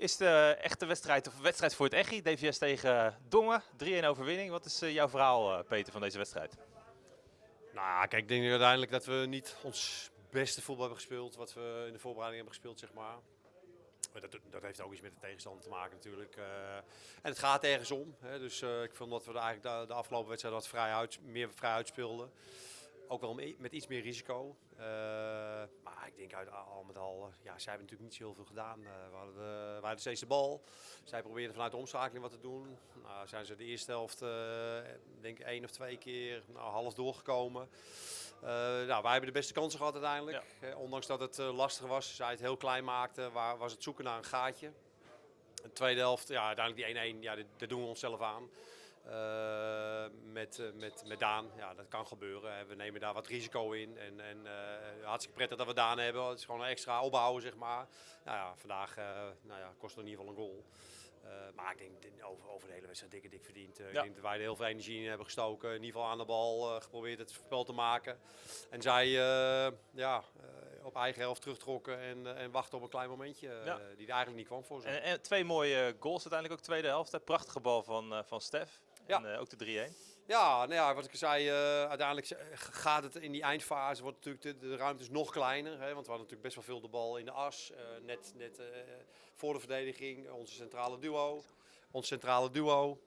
is de echte wedstrijd, of wedstrijd voor het Echi, DVS tegen Dongen, 3-1 overwinning. Wat is jouw verhaal, Peter, van deze wedstrijd? Nou, kijk, ik denk uiteindelijk dat we niet ons beste voetbal hebben gespeeld, wat we in de voorbereiding hebben gespeeld, zeg maar. Dat, dat, heeft ook iets met de tegenstander te maken natuurlijk. Uh, en het gaat ergens om. Hè, dus ik vond dat we eigenlijk de, de afgelopen wedstrijd wat vrij meer vrij uitspeelden. Ook wel met iets meer risico. Maar ik denk uit al met al, ja, zij hebben natuurlijk niet zo heel veel gedaan. we, hadden de, hadden steeds de bal. Zij probeerden vanuit de omschakeling wat te doen. Nou, zijn ze de eerste helft, denk ik, één of twee keer nou, half doorgekomen. Uh, nou, wij hebben de beste kansen gehad uiteindelijk. Ja. ondanks dat het lastig was, zij het heel klein maakten, waar, was het zoeken naar een gaatje. De tweede helft, ja, uiteindelijk die 1-1, ja, dat doen we onszelf aan. Uh, met, met, met Daan, ja, dat kan gebeuren. We nemen daar wat risico in. En, en hartstikke prettig dat we Daan hebben. Het is gewoon een extra opbouwen, zeg maar. Nou ja, vandaag nou ja, kost het in ieder geval een goal. Uh, maar ik denk over, over de hele wedstrijd dikke dik verdiend. Uh, ja. Ik denk dat wij er heel veel energie in hebben gestoken. In ieder geval aan de bal uh, geprobeerd het spel te maken. En zij ja, op eigen helft terugtrokken en, en wachten op een klein momentje ja. die er eigenlijk niet kwam voor ze. En, en, twee mooie goals uiteindelijk ook tweede helft. Prachtige bal van, van Stef. Ja. En ook de 3-1. Ja, nou ja, wat ik zei, uh, uiteindelijk gaat het in die eindfase, wordt natuurlijk de, de ruimte is nog kleiner. Hè, want we hadden natuurlijk best wel veel de bal in de as. Net net voor de verdediging, onze centrale duo. Ons centrale duo.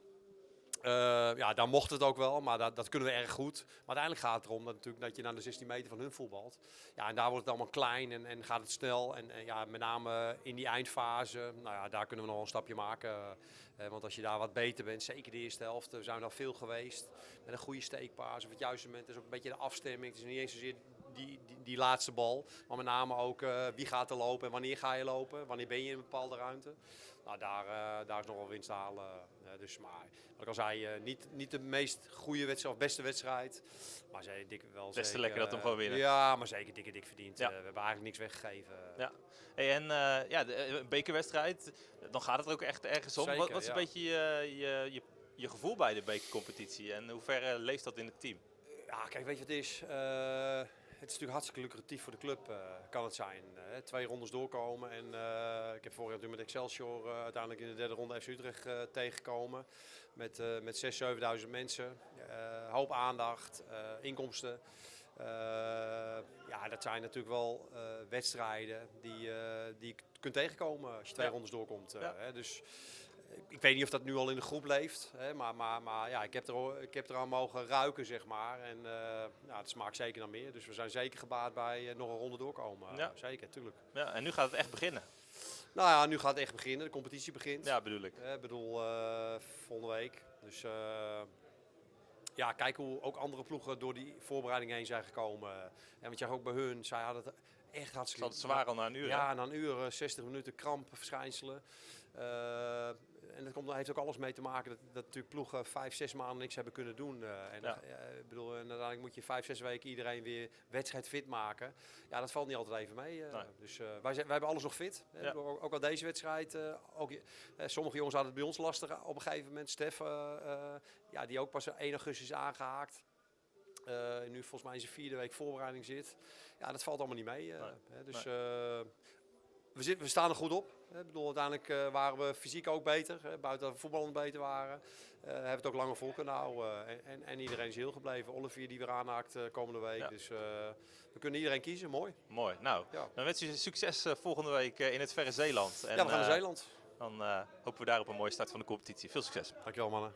Ja, daar mocht het ook wel, maar dat, dat, kunnen we erg goed. Maar uiteindelijk gaat het erom dat, natuurlijk, dat je naar de 16 meter van hun voetbalt. Ja, en daar wordt het allemaal klein en, en gaat het snel. En, en, ja, met name in die eindfase, nou ja, daar kunnen we nog een stapje maken. Uh, want als je daar wat beter bent, zeker de eerste helft, we zijn nog veel geweest. Met een goede steekpaas op het juiste moment is ook een beetje de afstemming. Het is niet eens zozeer die, die, die laatste bal, maar met name ook wie gaat er lopen en wanneer ga je lopen. Wanneer ben je in een bepaalde ruimte. Nou, daar, uh, daar is nog wel winst te halen. dus, maar wat ik al zei, niet, niet de meest goede wedstrijd of beste wedstrijd. Maar ze dik wel Best zeker, lekker dat hem gewoon winnen. Ja, maar zeker dikke dik verdiend. Ja. we hebben eigenlijk niks weggegeven. Ja. Hey, en ja, de, bekerwedstrijd, dan gaat het er ook echt ergens om. Zeker, wat, wat, is ja. een beetje je, je, je, je, gevoel bij de bekercompetitie en hoe ver leeft dat in het team? Ja, kijk, weet je wat het is? Het is natuurlijk hartstikke lucratief voor de club, uh, kan het zijn. Uh, twee rondes doorkomen. En ik heb vorig jaar met Excelsior uiteindelijk in de derde ronde FC Utrecht tegengekomen. Met, met 6.000, 7.000 mensen. hoop aandacht, inkomsten. ja, dat zijn natuurlijk wel wedstrijden die, die je kunt tegenkomen als je twee ja. rondes doorkomt. Ja. Hè, dus ik weet niet of dat nu al in de groep leeft, hè, maar, maar, maar ja, ik heb, er, ik heb eraan mogen ruiken, zeg maar. En uh, ja, het smaakt zeker naar meer. Dus we zijn zeker gebaat bij uh, nog een ronde doorkomen. Ja. Zeker, tuurlijk. Ja, en nu gaat het echt beginnen. Nou ja, nu gaat het echt beginnen. De competitie begint. Ja, bedoel ik. Ik bedoel, volgende week. Dus ja, kijk hoe ook andere ploegen door die voorbereiding heen zijn gekomen. En want je ook bij hun, zij hadden het echt hartstikke... Het zwaar al na een uur. Ja, na een uur, 60 minuten krampverschijnselen. Uh, en dat komt, heeft ook alles mee te maken dat, dat natuurlijk ploegen vijf, zes maanden niks hebben kunnen doen. Uh, en ja. uh, ik bedoel, en uiteindelijk moet je vijf, zes weken iedereen weer wedstrijd fit maken. Ja, dat valt niet altijd even mee. Nee. Dus wij, zijn, wij hebben alles nog fit. Ja. Ook, ook al deze wedstrijd. ook, sommige jongens hadden het bij ons lastig op een gegeven moment. Stef, ja, die ook pas 1 augustus is aangehaakt. Nu volgens mij in zijn vierde week voorbereiding zit. Ja, dat valt allemaal niet mee. Nee. dus nee. we, we staan er goed op. Ik bedoel, uiteindelijk waren we fysiek ook beter, hè, buiten voetballend beter waren. Hebben het ook langer vol kunnen houden. En, en, en, iedereen is heel gebleven. Olivier die weer aanhaakt komende week. Ja. Dus we kunnen iedereen kiezen. Mooi. Mooi. Nou, ja. dan wens je succes volgende week in het verre Zeeland. En, ja, we gaan naar Zeeland. Dan hopen we daar op een mooie start van de competitie. Veel succes. Dankjewel mannen.